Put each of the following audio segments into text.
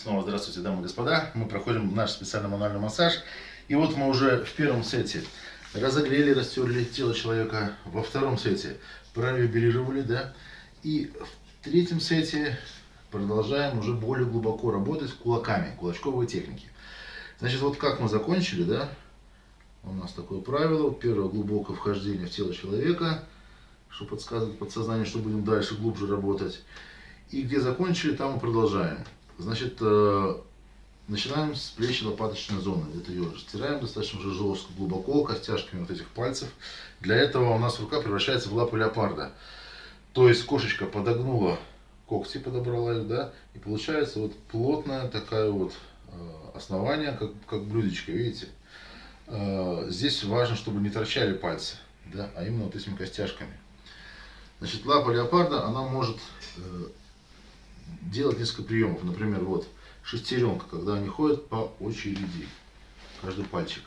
Снова здравствуйте, дамы и господа. Мы проходим наш специальный мануальный массаж. И вот мы уже в первом сете разогрели, растерли тело человека. Во втором сете провибрировали, да. И в третьем сете продолжаем уже более глубоко работать кулаками, кулачковые техники. Значит, вот как мы закончили, да. У нас такое правило. Первое глубокое вхождение в тело человека, что подсказывает подсознание, что будем дальше глубже работать. И где закончили, там мы продолжаем. Значит, э, начинаем с плечи лопаточной зоны. Это ее растираем достаточно уже жестко, глубоко, костяшками вот этих пальцев. Для этого у нас рука превращается в лапу леопарда. То есть кошечка подогнула когти, подобрала их, да, и получается вот плотная такая вот э, основание, как, как блюдечко, видите. Э, здесь важно, чтобы не торчали пальцы, да, а именно вот этими костяшками. Значит, лапа леопарда, она может делать несколько приемов. Например, вот шестеренка, когда они ходят по очереди, каждый пальчик.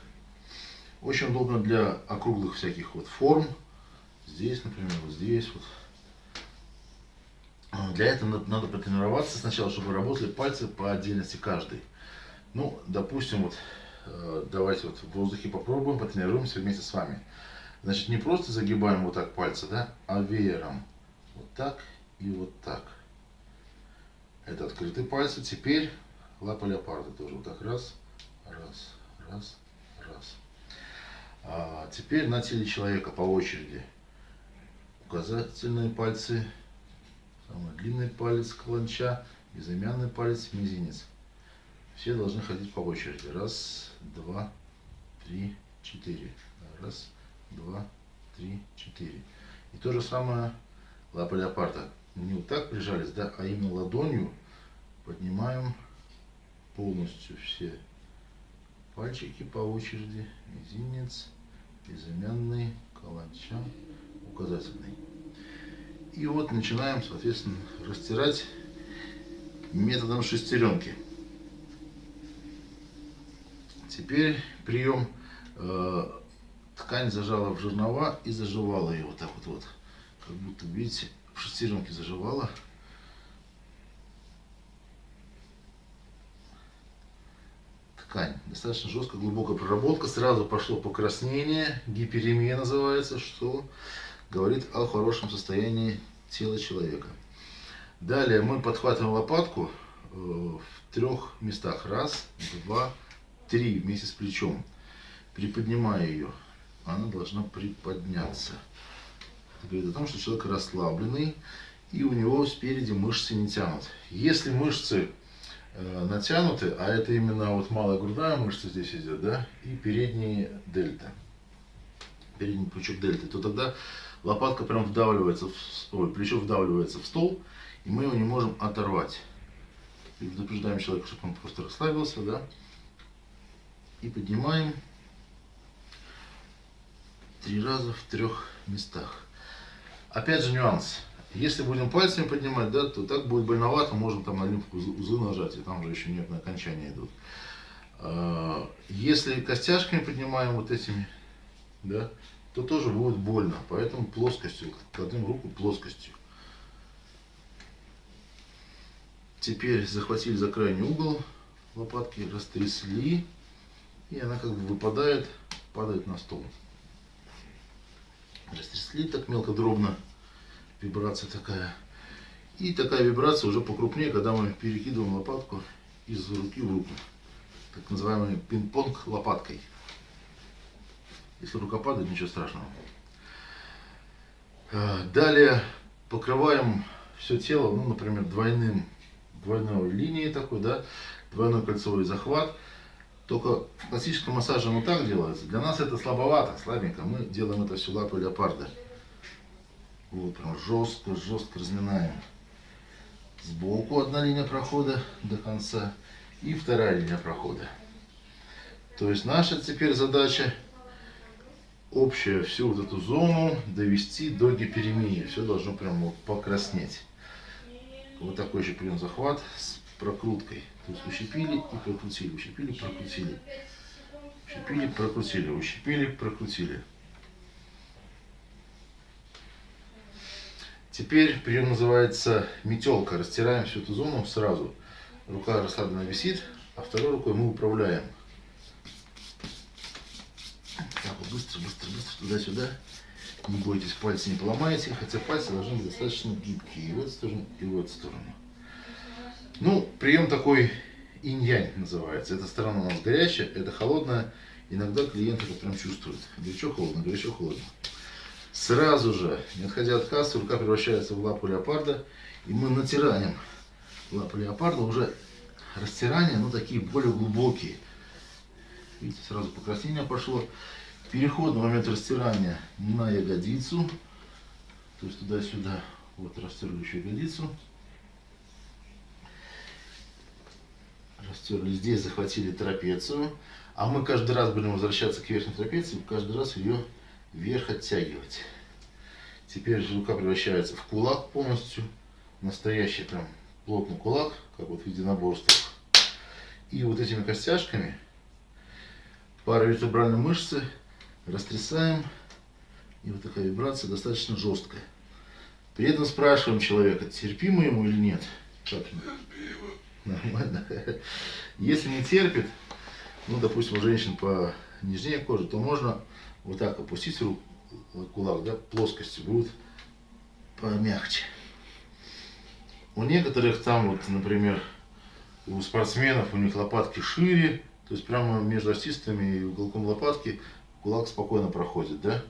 Очень удобно для округлых всяких вот форм. Здесь, например, вот здесь вот. А, для этого надо потренироваться сначала, чтобы работали пальцы по отдельности каждый. Ну, допустим, вот э, давайте вот в воздухе попробуем, потренируемся вместе с вами. Значит, не просто загибаем вот так пальцы, да, а веером. Вот так и вот так. Это открытые пальцы. Теперь лапа леопарда тоже. Вот так раз, раз, раз, раз. А теперь на теле человека по очереди. Указательные пальцы, самый длинный палец каланча, безымянный палец, мизинец. Все должны ходить по очереди. Раз, два, три, четыре. Раз, два, три, четыре. И то же самое лапа леопарда не вот так прижались, да, а именно ладонью поднимаем полностью все пальчики по очереди. Мизинец, безымянный, каланча, указательный. И вот начинаем, соответственно, растирать методом шестеренки. Теперь прием э, ткань зажала в жернова и заживала ее вот так вот, вот как будто, видите, в шестеренке заживала. Ткань. Достаточно жесткая, глубокая проработка. Сразу пошло покраснение, гиперемия называется, что говорит о хорошем состоянии тела человека. Далее мы подхватываем лопатку э, в трех местах. Раз, два, три вместе с плечом. Приподнимая ее, она должна приподняться. Это говорит о том, что человек расслабленный, и у него спереди мышцы не тянут. Если мышцы э, натянуты, а это именно вот малая грудная мышца здесь идет, да, и передние дельта, передний пучок дельты, то тогда лопатка прям вдавливается, в, ой, плечо вдавливается в стол, и мы его не можем оторвать. Предупреждаем человека, чтобы он просто расслабился, да, и поднимаем три раза в трех местах. Опять же нюанс. Если будем пальцами поднимать, да, то так будет больновато, можно там на лимфу узлы нажать, и там уже еще нервные окончания идут. А, если костяшками поднимаем вот этими, да, то тоже будет больно. Поэтому плоскостью, кладем руку плоскостью. Теперь захватили за крайний угол лопатки, растрясли, и она как бы выпадает, падает на стол растрясли так мелко, дробно. Вибрация такая. И такая вибрация уже покрупнее, когда мы перекидываем лопатку из руки в руку. Так называемый пинг-понг лопаткой. Если рука падает, ничего страшного. А, далее покрываем все тело, ну, например, двойным, двойной линией такой, да, двойной кольцевой захват. Только классическом массаже оно так делается. Для нас это слабовато, слабенько. Мы делаем это все лапой леопарда. Вот прям жестко, жестко разминаем. Сбоку одна линия прохода до конца и вторая линия прохода. То есть наша теперь задача общая всю вот эту зону довести до гиперемии. Все должно прям вот покраснеть. Вот такой еще прием захват с прокруткой. То есть ущипили и прокрутили, ущипили, прокрутили. Ущипили, прокрутили, ущипили, прокрутили. Теперь прием называется метелка. Растираем всю эту зону сразу. рука расслабленно висит, а второй рукой мы управляем. Так вот, быстро, быстро, быстро, туда-сюда. Не бойтесь, пальцы не поломаете, хотя пальцы должны быть достаточно гибкие. И в эту сторону, и в эту сторону. Ну, прием такой инь-янь называется. Эта сторона у нас горячая, это холодная. Иногда клиент это прям чувствует. Горячо, холодно, горячо, холодно. Сразу же, не отходя от кассы, рука превращается в лапу леопарда. И мы натираем лапу леопарда. Уже растирания, ну такие более глубокие. Видите, сразу покраснение пошло. Переход на момент растирания на ягодицу. То есть туда-сюда. Вот растерли еще ягодицу. Растерли здесь, захватили трапецию. А мы каждый раз будем возвращаться к верхней трапеции, каждый раз ее вверх оттягивать. Теперь рука превращается в кулак полностью. Настоящий прям плотный кулак, как вот в единоборствах. И вот этими костяшками паравертебральные мышцы растрясаем. И вот такая вибрация достаточно жесткая. При этом спрашиваем человека, терпимо ему или нет. Как? Нормально. Если не терпит, ну, допустим, у женщин по нижней коже, то можно вот так опустить руку, кулак, да, плоскости будет помягче. У некоторых там, вот, например, у спортсменов, у них лопатки шире, то есть прямо между остистами и уголком лопатки кулак спокойно проходит, да.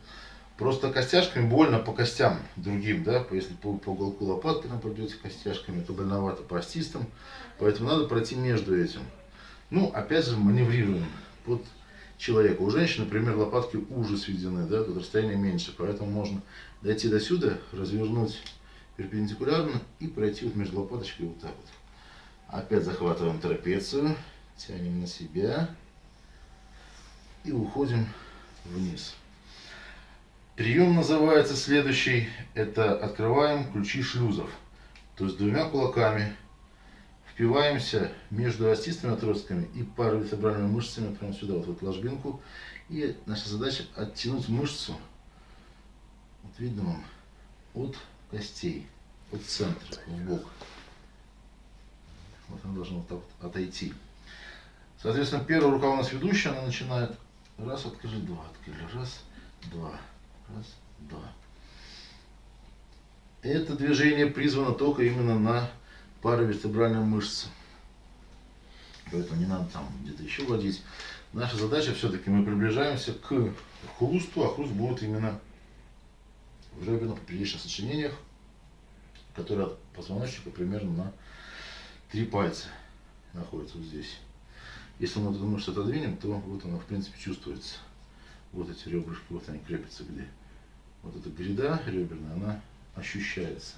Просто костяшками больно по костям другим, да, если по, по уголку лопатки нам пробьете костяшками, то больновато по остистам, поэтому надо пройти между этим. Ну, опять же, маневрируем под человека. У женщин, например, лопатки уже сведены, да, тут расстояние меньше, поэтому можно дойти до сюда, развернуть перпендикулярно и пройти вот между лопаточкой вот так вот. Опять захватываем трапецию, тянем на себя и уходим вниз. Прием называется следующий, это открываем ключи шлюзов. То есть двумя кулаками впиваемся между остистыми отростками и паравертебральными мышцами прямо сюда, вот в эту ложбинку. И наша задача оттянуть мышцу, вот видно вам, от костей, от центра, в бок. Вот она должна вот так вот отойти. Соответственно, первая рука у нас ведущая, она начинает раз, открыли, два, открыли, раз, два, раз, два. Это движение призвано только именно на паравертебральная мышца. Поэтому не надо там где-то еще водить. Наша задача все-таки мы приближаемся к хрусту, а хруст будет именно в реберно-поперечных сочинениях, которые от позвоночника примерно на три пальца находятся вот здесь. Если мы эту мышцу отодвинем, то вот она в принципе чувствуется. Вот эти ребрышки, вот они крепятся где. Вот эта гряда реберная, она ощущается.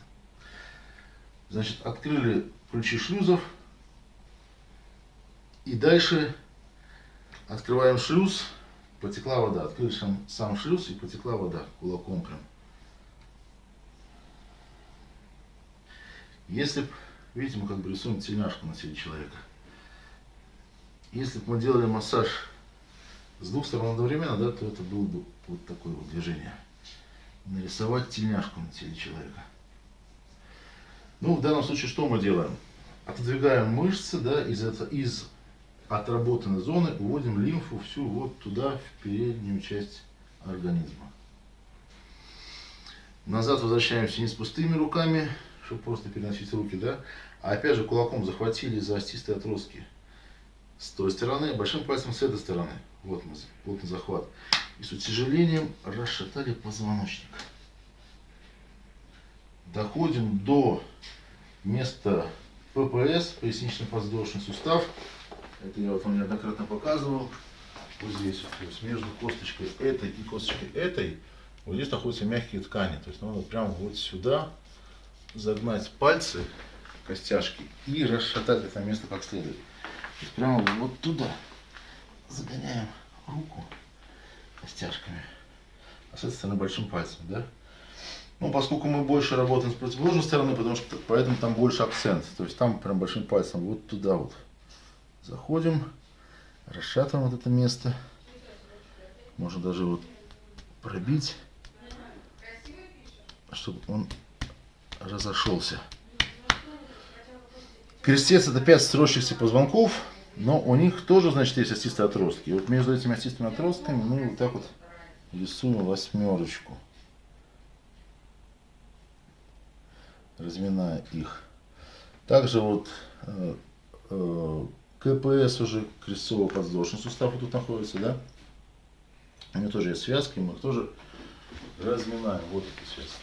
Значит, открыли ключи шлюзов. И дальше открываем шлюз, потекла вода. Открыли сам, сам шлюз и потекла вода кулаком прям. Если б, видите, мы как бы рисуем тельняшку на теле человека. Если бы мы делали массаж с двух сторон одновременно, да, то это было бы вот такое вот движение. Нарисовать тельняшку на теле человека. Ну, в данном случае что мы делаем? Отодвигаем мышцы, да, из, из отработанной зоны, уводим лимфу всю вот туда, в переднюю часть организма. Назад возвращаемся не с пустыми руками, чтобы просто переносить руки, да, а опять же кулаком захватили за остистые отростки с той стороны, большим пальцем с этой стороны. Вот мы, плотный захват. И с утяжелением расшатали позвоночник доходим до места ППС, пояснично-подвздошный сустав. Это я вот вам неоднократно показывал. Вот здесь, то есть между косточкой этой и косточкой этой, вот здесь находятся мягкие ткани. То есть надо прямо вот сюда загнать пальцы, костяшки и расшатать это место как следует. То есть прямо вот туда загоняем руку костяшками. С этой стороны большим пальцем, да? Ну, поскольку мы больше работаем с противоположной стороны, потому что поэтому там больше акцент. То есть там прям большим пальцем вот туда вот заходим, расшатываем вот это место. Можно даже вот пробить, чтобы он разошелся. Крестец это 5 сросшихся позвонков, но у них тоже, значит, есть остистые отростки. И вот между этими остистыми отростками мы вот так вот рисуем восьмерочку. Разминая их. Также вот э, э, КПС уже крестцово-подвздошный сустав вот тут находится, да? У него тоже есть связки, мы их тоже разминаем. Вот эта связка.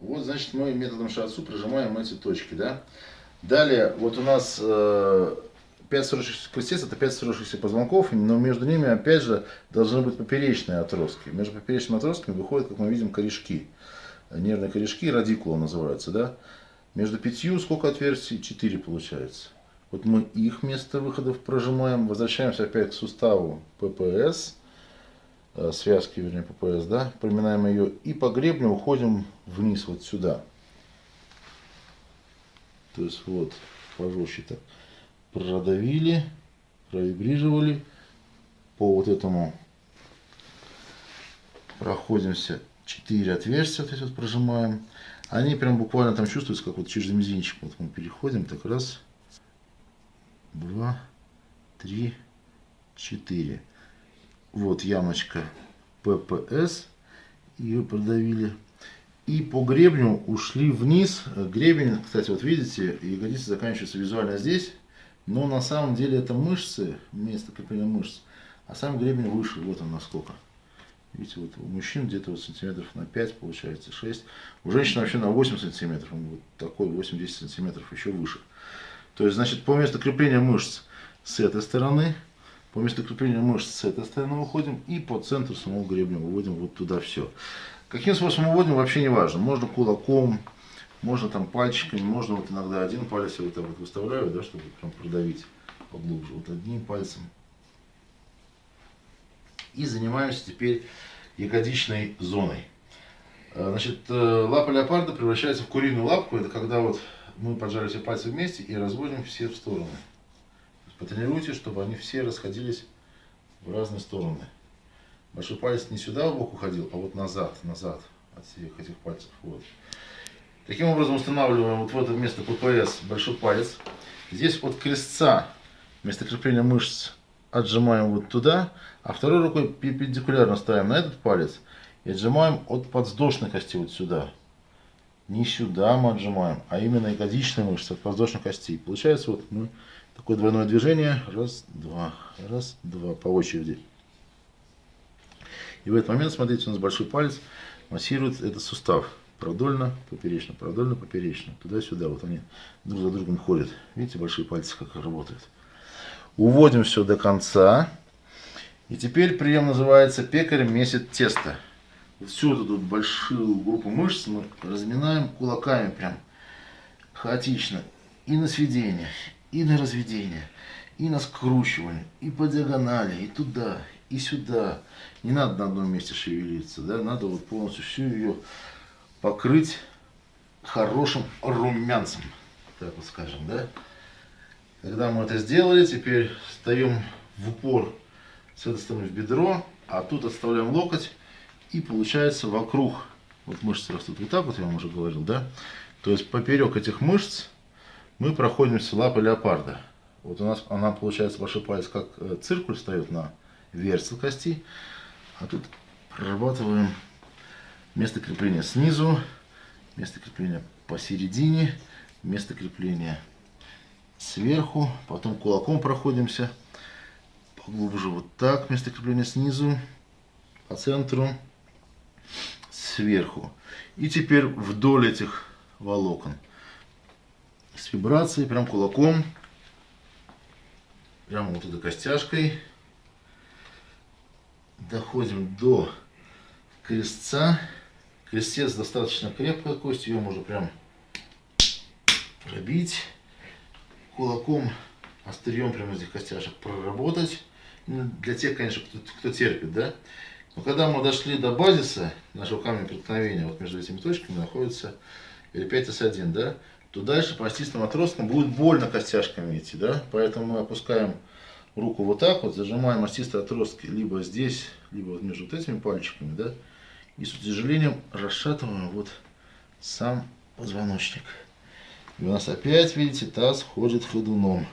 Вот, значит, мы методом шацу прижимаем эти точки, да. Далее, вот у нас э, 5 сросшихся крестец, это 5 сросшихся позвонков, но между ними, опять же, должны быть поперечные отростки. Между поперечными отростками выходят, как мы видим, корешки. Нервные корешки, радикула называются, да. Между пятью сколько отверстий? 4 получается. Вот мы их место выходов прожимаем, возвращаемся опять к суставу ППС, э, связки, вернее, ППС, да, проминаем ее и по гребню уходим вниз вот сюда. То есть вот, пожестче так, продавили, провибрировали, по вот этому проходимся 4 отверстия, вот эти вот прожимаем. Они прям буквально там чувствуются, как вот через мизинчик. Вот мы переходим, так раз, два, три, четыре. Вот ямочка ППС. Ее продавили. И по гребню ушли вниз. Гребень, кстати, вот видите, ягодицы заканчиваются визуально здесь. Но на самом деле это мышцы, место крепления мышц. А сам гребень выше. Вот он насколько. Видите, вот у мужчин где-то вот сантиметров на 5 получается, 6. У женщин вообще на 8 сантиметров. Он вот такой 8-10 сантиметров еще выше. То есть, значит, по месту крепления мышц с этой стороны, по месту крепления мышц с этой стороны выходим и по центру самого гребня выводим вот туда все. Каким способом выводим, вообще не важно. Можно кулаком, можно там пальчиками, можно вот иногда один палец я вот так вот выставляю, да, чтобы прям продавить поглубже. Вот одним пальцем и занимаемся теперь ягодичной зоной. Э, значит, э, лапа леопарда превращается в куриную лапку. Это когда вот мы поджали все пальцы вместе и разводим все в стороны. Потренируйте, чтобы они все расходились в разные стороны. Большой палец не сюда в бок уходил, а вот назад, назад от всех этих пальцев. Вот. Таким образом устанавливаем вот в это место ППС большой палец. Здесь от крестца, место крепления мышц отжимаем вот туда, а второй рукой перпендикулярно ставим на этот палец и отжимаем от подвздошной кости вот сюда. Не сюда мы отжимаем, а именно ягодичные мышцы от подвздошной кости. Получается вот мы такое двойное движение. Раз, два, раз, два по очереди. И в этот момент, смотрите, у нас большой палец массирует этот сустав. Продольно, поперечно, продольно, поперечно. Туда-сюда. Вот они друг за другом ходят. Видите, большие пальцы как работают. Уводим все до конца. И теперь прием называется пекарь месит тесто. Всю эту тут большую группу мышц мы разминаем кулаками прям хаотично. И на сведение, и на разведение, и на скручивание, и по диагонали, и туда, и сюда. Не надо на одном месте шевелиться, да, надо вот полностью всю ее покрыть хорошим румянцем, так вот скажем, да. Когда мы это сделали, теперь встаем в упор с этой стороны в бедро, а тут отставляем локоть, и получается вокруг, вот мышцы растут вот так вот, я вам уже говорил, да? То есть поперек этих мышц мы проходимся лапой леопарда. Вот у нас она получается большой палец как э, циркуль встает на версел кости, а тут прорабатываем место крепления снизу, место крепления посередине, место крепления сверху, потом кулаком проходимся, поглубже. Вот так, место крепления снизу, по центру, сверху. И теперь вдоль этих волокон. С вибрацией, прям кулаком, прямо вот этой костяшкой, доходим до крестца. Крестец достаточно крепкая кость, ее можно прям пробить кулаком, острием прямо этих костяшек проработать. Ну, для тех, конечно, кто, кто терпит, да. Но когда мы дошли до базиса нашего камня преткновения, вот между этими точками находится L5S1, да, то дальше по остистым отросткам будет больно костяшками идти, да. Поэтому мы опускаем руку вот так вот, зажимаем остистые отростки либо здесь, либо вот между вот этими пальчиками, да. И с утяжелением расшатываем вот сам позвоночник. И у нас опять, видите, таз ходит ходуном.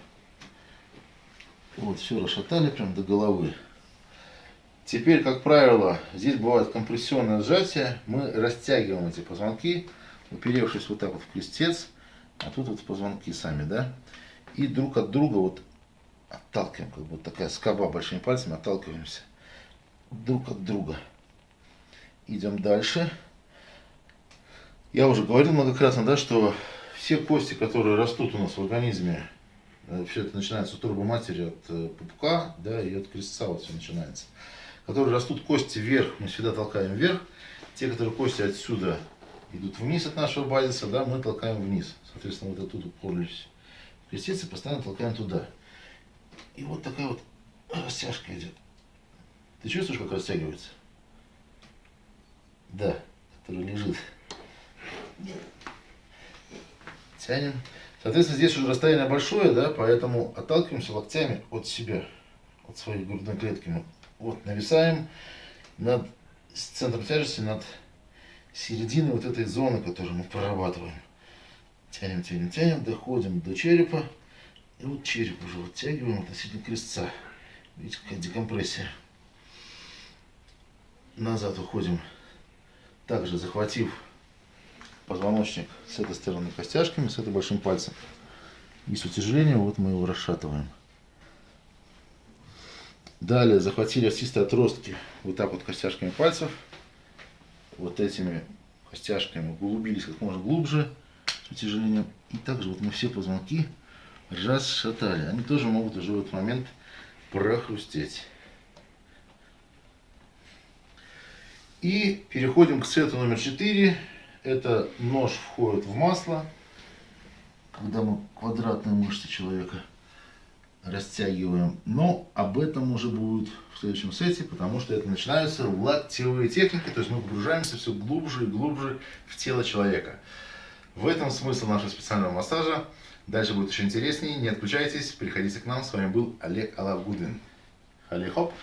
Вот, все расшатали прям до головы. Теперь, как правило, здесь бывает компрессионное сжатие. Мы растягиваем эти позвонки, уперевшись вот так вот в крестец. А тут вот позвонки сами, да? И друг от друга вот отталкиваем, как вот такая скоба большими пальцами, отталкиваемся друг от друга. Идем дальше. Я уже говорил многократно, да, что все кости, которые растут у нас в организме, э, все это начинается от турбоматери, от э, пупка, да, и от крестца вот все начинается. Которые растут кости вверх, мы всегда толкаем вверх. Те, которые кости отсюда идут вниз от нашего базиса, да, мы толкаем вниз. Соответственно, вот оттуда уперлись крестец и постоянно толкаем туда. И вот такая вот растяжка идет. Ты чувствуешь, как растягивается? Да, который лежит. Тянем. Соответственно, здесь уже расстояние большое, да, поэтому отталкиваемся локтями от себя, от своей грудной клетки. Вот нависаем над центром тяжести, над серединой вот этой зоны, которую мы прорабатываем. Тянем, тянем, тянем, доходим до черепа. И вот череп уже оттягиваем относительно крестца. Видите, какая декомпрессия. Назад уходим, также захватив позвоночник с этой стороны костяшками, с этой большим пальцем. И с утяжелением вот мы его расшатываем. Далее захватили остистые отростки вот так вот костяшками пальцев. Вот этими костяшками углубились как можно глубже с утяжелением. И также вот мы все позвонки расшатали. Они тоже могут уже в этот момент прохрустеть. И переходим к сету номер 4. Это нож входит в масло, когда мы квадратные мышцы человека растягиваем. Но об этом уже будет в следующем сете, потому что это начинаются локтевые техники, то есть мы погружаемся все глубже и глубже в тело человека. В этом смысл нашего специального массажа. Дальше будет еще интереснее. Не отключайтесь, приходите к нам. С вами был Олег Алавгудин. Халли хоп!